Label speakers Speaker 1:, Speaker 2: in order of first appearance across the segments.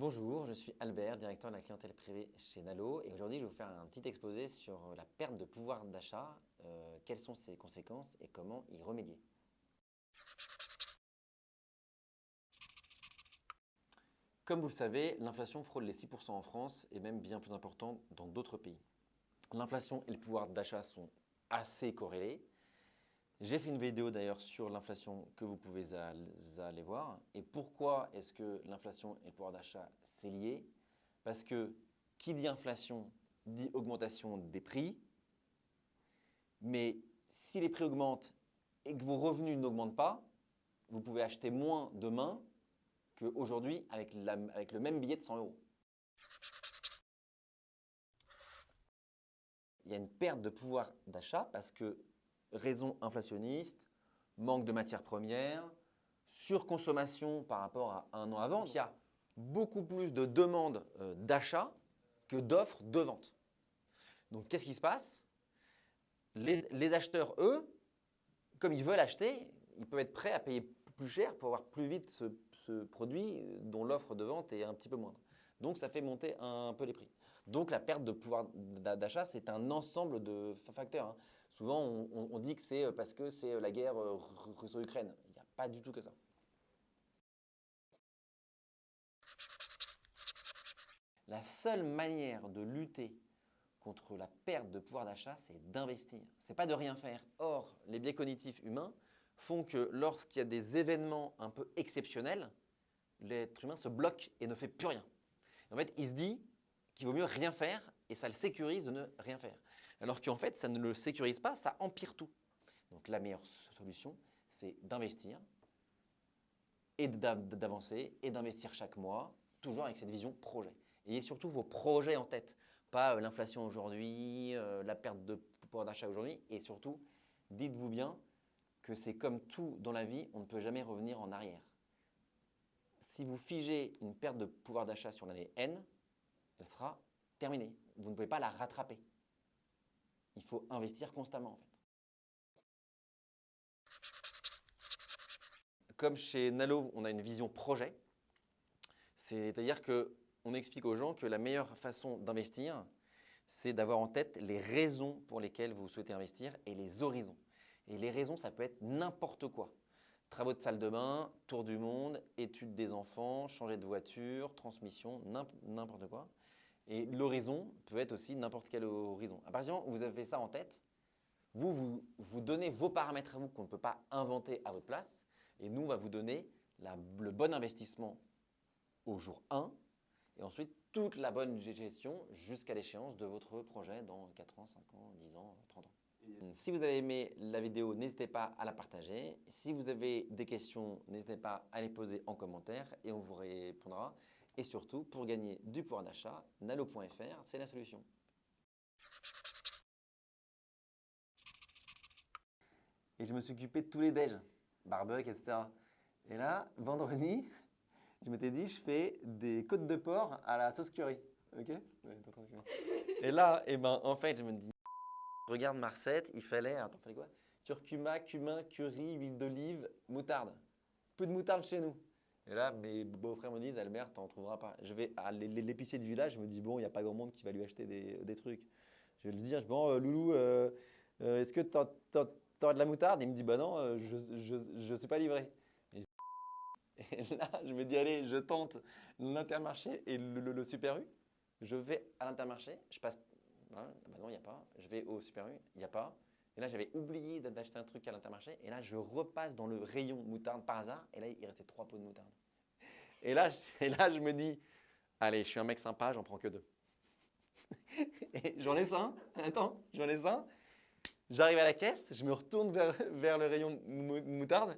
Speaker 1: Bonjour, je suis Albert, directeur de la clientèle privée chez Nalo et aujourd'hui je vais vous faire un petit exposé sur la perte de pouvoir d'achat, euh, quelles sont ses conséquences et comment y remédier. Comme vous le savez, l'inflation frôle les 6% en France et même bien plus important dans d'autres pays. L'inflation et le pouvoir d'achat sont assez corrélés. J'ai fait une vidéo d'ailleurs sur l'inflation que vous pouvez aller voir. Et pourquoi est-ce que l'inflation et le pouvoir d'achat, c'est lié? Parce que qui dit inflation dit augmentation des prix. Mais si les prix augmentent et que vos revenus n'augmentent pas, vous pouvez acheter moins demain qu'aujourd'hui avec, avec le même billet de 100 euros. Il y a une perte de pouvoir d'achat parce que raison inflationniste, manque de matières premières, surconsommation par rapport à un an avant. Il y a beaucoup plus de demandes euh, d'achat que d'offres de vente. Donc, qu'est-ce qui se passe? Les, acheteurs, eux, comme ils veulent acheter, ils peuvent être prêts à payer plus cher pour avoir plus vite ce, ce produit dont l'offre de vente est un petit peu moindre. Donc, ça fait monter un peu les prix. Donc, la perte de pouvoir d'achat, c'est un ensemble de facteurs. Hein. Souvent, on, dit que c'est euh, parce que c'est euh, la guerre euh, russo-ukraine. Il n'y a pas du tout que ça. La seule manière de lutter contre la perte de pouvoir d'achat, c'est d'investir. Ce n'est pas de rien faire. Or, les biais cognitifs humains font que lorsqu'il y a des événements un peu exceptionnels, l'être humain se bloque et ne fait plus rien. En fait, il se dit qu'il vaut mieux rien faire et ça le sécurise de ne rien faire. Alors qu'en fait, ça ne le sécurise pas, ça empire tout. Donc la meilleure solution, c'est d'investir et d'avancer et d'investir chaque mois, toujours avec cette vision projet. Ayez surtout vos projets en tête, pas euh, l'inflation aujourd'hui, euh, la perte de pouvoir d'achat aujourd'hui, et surtout, dites-vous bien que c'est comme tout dans la vie, on ne peut jamais revenir en arrière. Si vous figez une perte de pouvoir d'achat sur l'année N, elle sera terminée. Vous ne pouvez pas la rattraper. Il faut investir constamment en fait. Comme chez Nalo, on a une vision projet, c'est-à-dire qu'on explique aux gens que la meilleure façon d'investir, c'est d'avoir en tête les raisons pour lesquelles vous souhaitez investir et les horizons. Et les raisons, ça peut être n'importe quoi. Travaux de salle de bain, tour du monde, études des enfants, changer de voiture, transmission, n'importe quoi. Et l'horizon peut être aussi n'importe quel horizon. À partir du moment où vous avez ça en tête, vous, vous, donnez vos paramètres à vous qu'on ne peut pas inventer à votre place. Et nous, on va vous donner le bon investissement au jour 1 et ensuite toute la bonne gestion jusqu'à l'échéance de votre projet dans 4 ans, 5 ans, 10 ans, 30 ans. Si vous avez aimé la vidéo, n'hésitez pas à la partager. Si vous avez des questions, n'hésitez pas à les poser en commentaire et on vous répondra. Et surtout, pour gagner du pouvoir d'achat, nalo.fr, c'est la solution. Et je me suis occupé de tous les déj, barbecue, etc. Et là, vendredi, je m'étais dit, je fais des côtes de porc à la sauce curry. Ok? Et là, et eh ben, en fait, je me dis, regarde ma recette, il fallait, attends, fallait quoi? Curcuma, cumin, curry, huile d'olive, moutarde. Peu de moutarde chez nous. Et là, mes beaux-frères me disent, Albert, t'en trouveras pas. Je vais à l'épicier du village, je me dis, bon, il n'y a pas grand monde qui va lui acheter des, trucs. Je vais lui dire, bon, euh, Loulou, euh, euh, est-ce que tu as, de la moutarde? Il me dit, bah non, je ne sais pas livrer. Et, là, je me dis, allez, je tente l'intermarché et le, Super U. Je vais à l'intermarché, je passe, hein, bah non, il n'y a pas. Je vais au Super U, il n'y a pas. Et là, j'avais oublié d'acheter un truc à l'intermarché. Et là, je repasse dans le rayon moutarde par hasard. Et là, il restait trois pots de moutarde. Et là, et là, je me dis, allez, je suis un mec sympa, j'en prends que deux. j'en laisse un. Attends, j'en laisse un. J'arrive à la caisse, je me retourne vers, vers le rayon moutarde.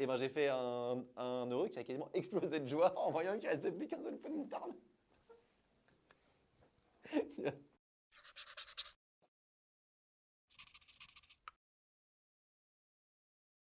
Speaker 1: Et ben, j'ai fait un, un heureux qui a quasiment explosé de joie en voyant qu'il restait plus qu'un seul pot de moutarde.